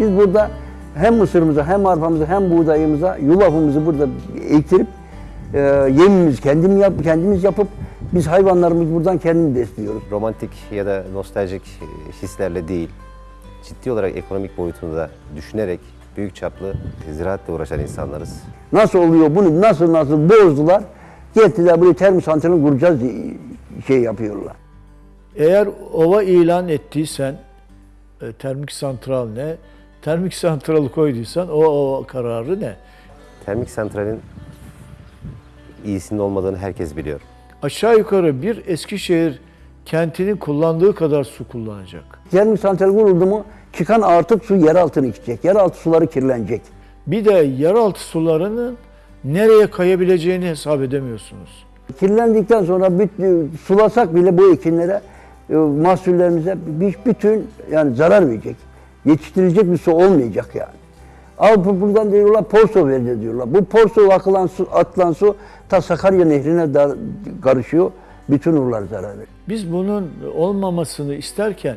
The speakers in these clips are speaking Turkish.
Biz burada hem mısırımıza hem arpamıza hem buğdayımıza yulafımızı burada ektirip e, yemimizi kendim yap, kendimiz yapıp biz hayvanlarımızı buradan kendimiz besliyoruz. romantik ya da nostaljik hislerle değil, ciddi olarak ekonomik boyutunu da düşünerek büyük çaplı ziraatle uğraşan insanlarız. Nasıl oluyor bunu nasıl nasıl bozdular. Getirdiler buraya termik santralini kuracağız diye şey yapıyorlar. Eğer ova ilan ettiysen e, termik santral ne? Termik santralı koyduysan o, o kararı ne? Termik santralin iyisinin olmadığını herkes biliyor. Aşağı yukarı bir Eskişehir kentinin kullandığı kadar su kullanacak. Termik santral kuruldu mu çıkan artık su yer altına gidecek. Yeraltı suları kirlenecek. Bir de yeraltı sularının nereye kayabileceğini hesap edemiyorsunuz. Kirlendikten sonra bütün, sulasak bile bu ekinlere, e, mahsullerimize bir- bütün yani zarar verecek. Yetiştirilecek bir su olmayacak yani. Bu- buradan diyorlar porso verdi diyorlar. Bu porso akılan su, atılan su ta Sakarya Nehri'ne da karışıyor. Bütün urlar zarar veriyor. Biz bunun olmamasını isterken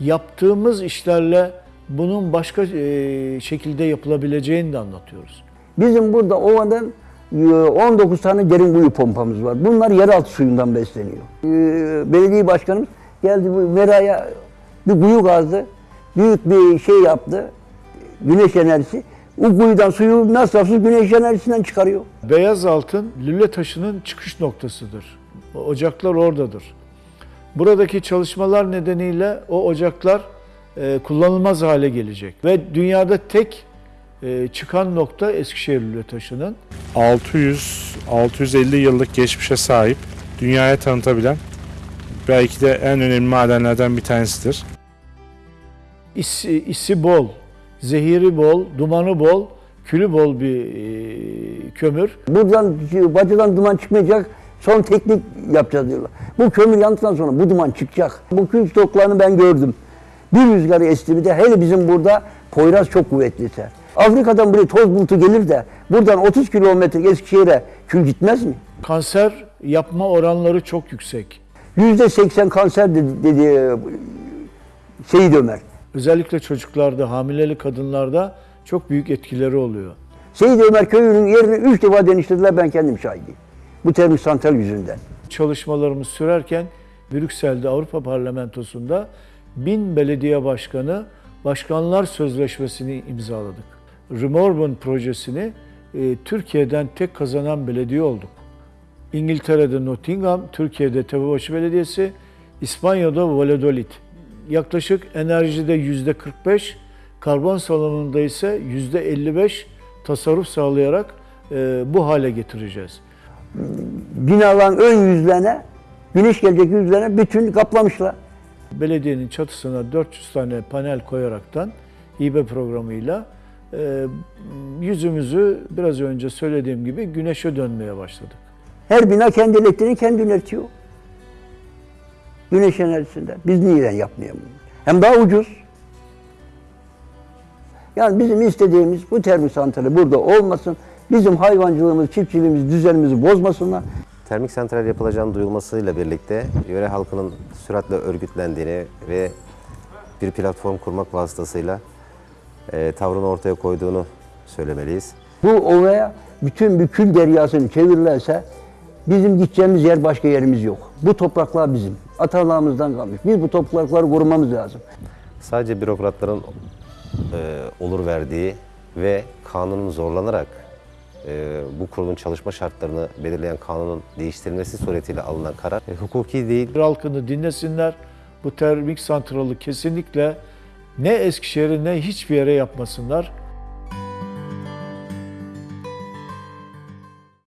yaptığımız işlerle bunun başka e, şekilde yapılabileceğini de anlatıyoruz. Bizim burada ovadan e, 19 tane derin kuyu pompamız var. Bunlar yeraltı suyundan besleniyor. E, Belediye başkanımız geldi bu Mera'ya bir kuyu kazdı. Büyük bir şey yaptı. Güneş enerjisi. O kuyudan suyu masrafsız güneş enerjisinden çıkarıyor. Beyaz altın lüle taşının çıkış noktasıdır. O ocaklar oradadır. Buradaki çalışmalar nedeniyle o ocaklar e, kullanılmaz hale gelecek. Ve dünyada tek e, çıkan nokta Eskişehir lüle taşının. 600-650 yıllık geçmişe sahip, dünyaya tanıtabilen belki de en önemli madenlerden bir tanesidir. İsi, isi bol, zehiri bol, dumanı bol, külü bol bir e, kömür. Buradan bacadan duman çıkmayacak. Son teknik yapacağız diyorlar. Bu kömür yandıktan sonra bu duman çıkacak. Bu kül stoklarını ben gördüm. Bir rüzgarı esti bir de hele bizim burada Poyraz çok kuvvetli. Afrika'dan buraya toz bulutu gelir de buradan 30 kilometre Eskişehir'e kül gitmez mi? Kanser yapma oranları çok yüksek. Yüzde 80 kanser dedi, dedi e, Seyit Ömer. Özellikle çocuklarda, hamileli kadınlarda çok büyük etkileri oluyor. Seyit Ömer köyünün yerini 3 defa deniştirdiler ben kendim şahidiyim. Bu termik santral yüzünden. Çalışmalarımız sürerken Brüksel'de Avrupa Parlamentosu'nda bin belediye başkanı başkanlar sözleşmesini imzaladık. Remorban projesini e, Türkiye'den tek kazanan belediye olduk. İngiltere'de Nottingham, Türkiye'de Tepebaşı Belediyesi, İspanya'da Valladolid. Yaklaşık enerjide yüzde 45, karbon salınımında ise yüzde 55 tasarruf sağlayarak e, bu hale getireceğiz. Binaların ön yüzlerine, güneş gelecek yüzlerine bütün kaplamışlar. belediyenin çatısına 400 tane panel koyaraktan hibe programıyla e, yüzümüzü biraz önce söylediğim gibi güneşe dönmeye başladık. Her bina kendi elektriğini kendi üretiyor. Güneş enerjisinden. Biz niye yapmayalım? Hem daha ucuz. Yani bizim istediğimiz bu termik santrali burada olmasın. Bizim hayvancılığımız, çiftçiliğimiz, düzenimizi bozmasınlar. Termik santral yapılacağının duyulmasıyla birlikte yöre halkının süratle örgütlendiğini ve bir platform kurmak vasıtasıyla e, tavrını ortaya koyduğunu söylemeliyiz. Bu ovaya bütün bir kül deryasını çevirirlerse bizim gideceğimiz yer başka yerimiz yok. Bu topraklar bizim. Atalarımızdan kalmış. Biz bu toprakları korumamız lazım. Sadece bürokratların e, olur verdiği ve kanunun zorlanarak e, bu kurulun çalışma şartlarını belirleyen kanunun değiştirilmesi suretiyle alınan karar e, hukuki değil, Halkını dinlesinler. Bu termik santralı kesinlikle ne Eskişehir'e ne hiçbir yere yapmasınlar.